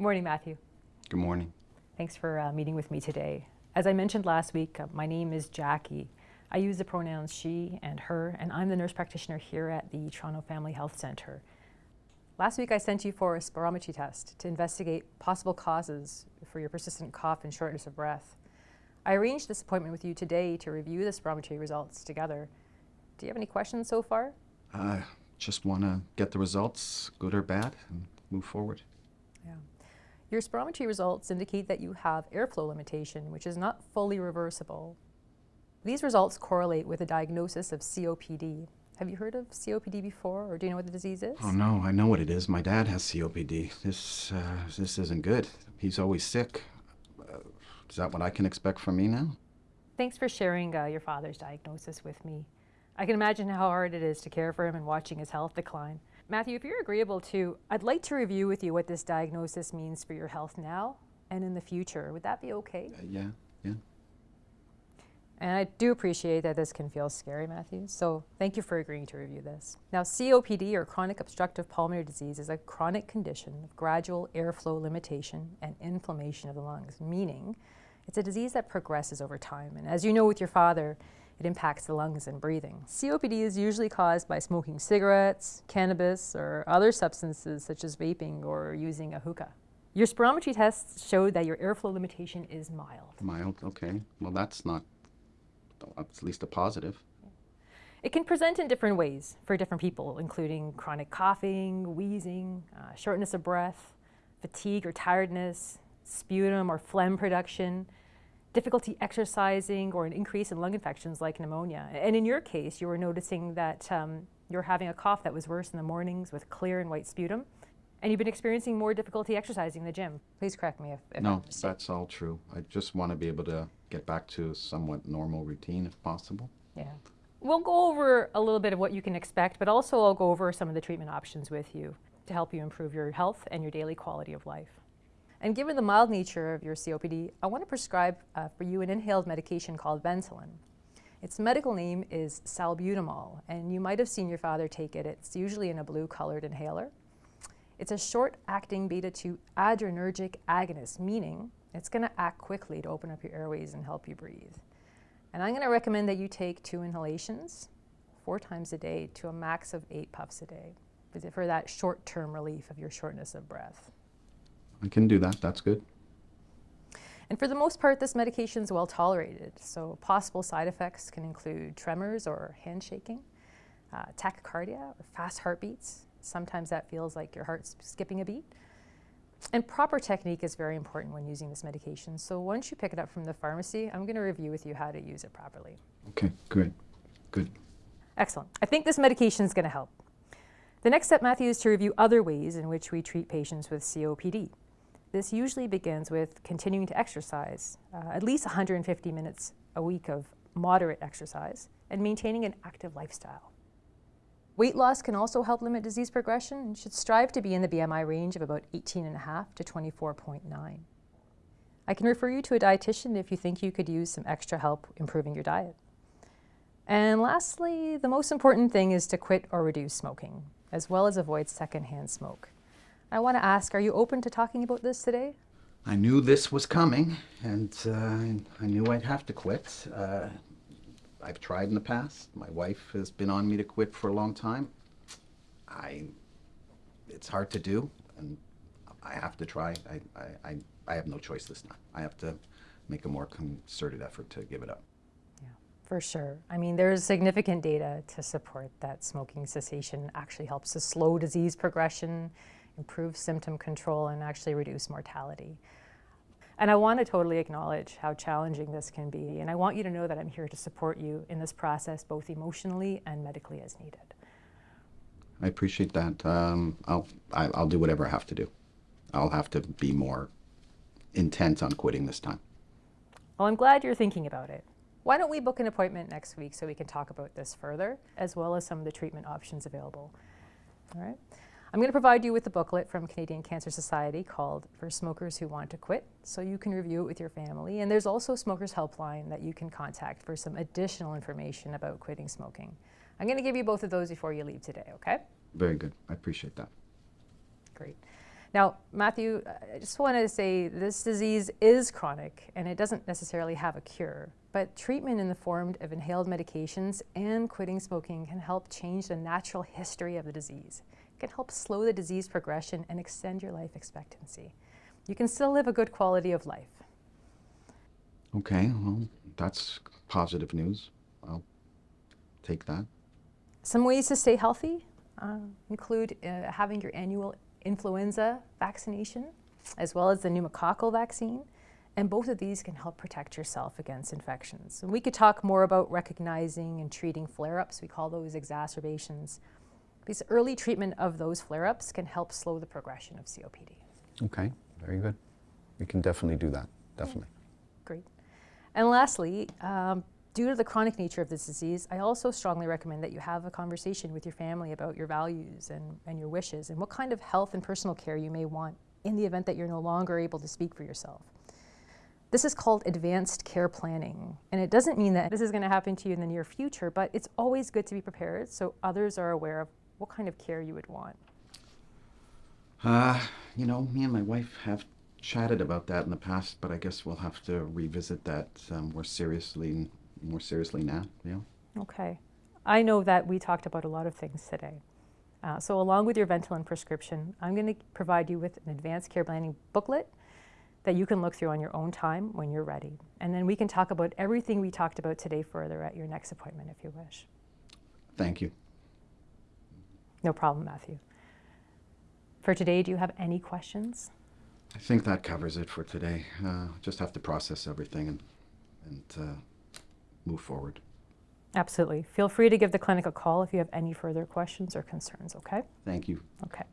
Morning, Matthew. Good morning. Thanks for uh, meeting with me today. As I mentioned last week, uh, my name is Jackie. I use the pronouns she and her, and I'm the nurse practitioner here at the Toronto Family Health Centre. Last week I sent you for a spirometry test to investigate possible causes for your persistent cough and shortness of breath. I arranged this appointment with you today to review the spirometry results together. Do you have any questions so far? I just want to get the results, good or bad, and move forward. Yeah. Your spirometry results indicate that you have airflow limitation, which is not fully reversible. These results correlate with a diagnosis of COPD. Have you heard of COPD before, or do you know what the disease is? Oh no, I know what it is. My dad has COPD. This, uh, this isn't good. He's always sick. Uh, is that what I can expect from me now? Thanks for sharing uh, your father's diagnosis with me. I can imagine how hard it is to care for him and watching his health decline. Matthew, if you're agreeable to, I'd like to review with you what this diagnosis means for your health now and in the future. Would that be okay? Uh, yeah, yeah. And I do appreciate that this can feel scary, Matthew, so thank you for agreeing to review this. Now, COPD, or chronic obstructive pulmonary disease, is a chronic condition of gradual airflow limitation and inflammation of the lungs, meaning it's a disease that progresses over time. And as you know with your father, it impacts the lungs and breathing. COPD is usually caused by smoking cigarettes, cannabis, or other substances such as vaping or using a hookah. Your spirometry tests showed that your airflow limitation is mild. Mild, okay. Well, that's not, at least a positive. It can present in different ways for different people, including chronic coughing, wheezing, uh, shortness of breath, fatigue or tiredness, sputum or phlegm production, difficulty exercising or an increase in lung infections like pneumonia. And in your case, you were noticing that um, you're having a cough that was worse in the mornings with clear and white sputum. And you've been experiencing more difficulty exercising in the gym. Please correct me if, if No, that's all true. I just want to be able to get back to a somewhat normal routine if possible. Yeah. We'll go over a little bit of what you can expect, but also I'll go over some of the treatment options with you to help you improve your health and your daily quality of life. And given the mild nature of your COPD, I want to prescribe uh, for you an inhaled medication called Ventolin. Its medical name is salbutamol, and you might have seen your father take it. It's usually in a blue-colored inhaler. It's a short-acting beta-2 adrenergic agonist, meaning it's going to act quickly to open up your airways and help you breathe. And I'm going to recommend that you take two inhalations four times a day to a max of eight puffs a day for that short-term relief of your shortness of breath. I can do that. That's good. And for the most part, this medication is well tolerated. So possible side effects can include tremors or hand shaking, uh, tachycardia or fast heartbeats. Sometimes that feels like your heart's skipping a beat. And proper technique is very important when using this medication. So once you pick it up from the pharmacy, I'm going to review with you how to use it properly. Okay, good. Good. Excellent. I think this medication is going to help. The next step, Matthew, is to review other ways in which we treat patients with COPD. This usually begins with continuing to exercise, uh, at least 150 minutes a week of moderate exercise, and maintaining an active lifestyle. Weight loss can also help limit disease progression and should strive to be in the BMI range of about 18.5 to 24.9. I can refer you to a dietitian if you think you could use some extra help improving your diet. And lastly, the most important thing is to quit or reduce smoking, as well as avoid secondhand smoke. I want to ask, are you open to talking about this today? I knew this was coming, and uh, I knew I'd have to quit. Uh, I've tried in the past. My wife has been on me to quit for a long time. I, it's hard to do, and I have to try. I, I, I have no choice this time. I have to make a more concerted effort to give it up. Yeah, for sure. I mean, there's significant data to support that smoking cessation actually helps to slow disease progression improve symptom control, and actually reduce mortality. And I want to totally acknowledge how challenging this can be, and I want you to know that I'm here to support you in this process, both emotionally and medically as needed. I appreciate that. Um, I'll, I, will i will do whatever I have to do. I'll have to be more intent on quitting this time. Well, I'm glad you're thinking about it. Why don't we book an appointment next week so we can talk about this further, as well as some of the treatment options available. All right. I'm going to provide you with a booklet from Canadian Cancer Society called For Smokers Who Want to Quit, so you can review it with your family. And there's also a Smokers Helpline that you can contact for some additional information about quitting smoking. I'm going to give you both of those before you leave today, okay? Very good. I appreciate that. Great. Now, Matthew, I just wanted to say this disease is chronic and it doesn't necessarily have a cure. But treatment in the form of inhaled medications and quitting smoking can help change the natural history of the disease. It can help slow the disease progression and extend your life expectancy. You can still live a good quality of life. Okay, well, that's positive news. I'll take that. Some ways to stay healthy uh, include uh, having your annual influenza vaccination, as well as the pneumococcal vaccine. And both of these can help protect yourself against infections. And we could talk more about recognizing and treating flare-ups. We call those exacerbations. Because early treatment of those flare-ups can help slow the progression of COPD. Okay, very good. We can definitely do that, definitely. Great. And lastly, um, due to the chronic nature of this disease, I also strongly recommend that you have a conversation with your family about your values and, and your wishes and what kind of health and personal care you may want in the event that you're no longer able to speak for yourself. This is called advanced care planning, and it doesn't mean that this is going to happen to you in the near future, but it's always good to be prepared so others are aware of what kind of care you would want. Uh, you know, me and my wife have chatted about that in the past, but I guess we'll have to revisit that um, more seriously, more seriously now. Yeah. Okay. I know that we talked about a lot of things today. Uh, so along with your Ventolin prescription, I'm going to provide you with an advanced care planning booklet that you can look through on your own time when you're ready. And then we can talk about everything we talked about today further at your next appointment if you wish. Thank you. No problem, Matthew. For today, do you have any questions? I think that covers it for today. Uh, just have to process everything and, and uh, move forward. Absolutely. Feel free to give the clinic a call if you have any further questions or concerns, okay? Thank you. Okay.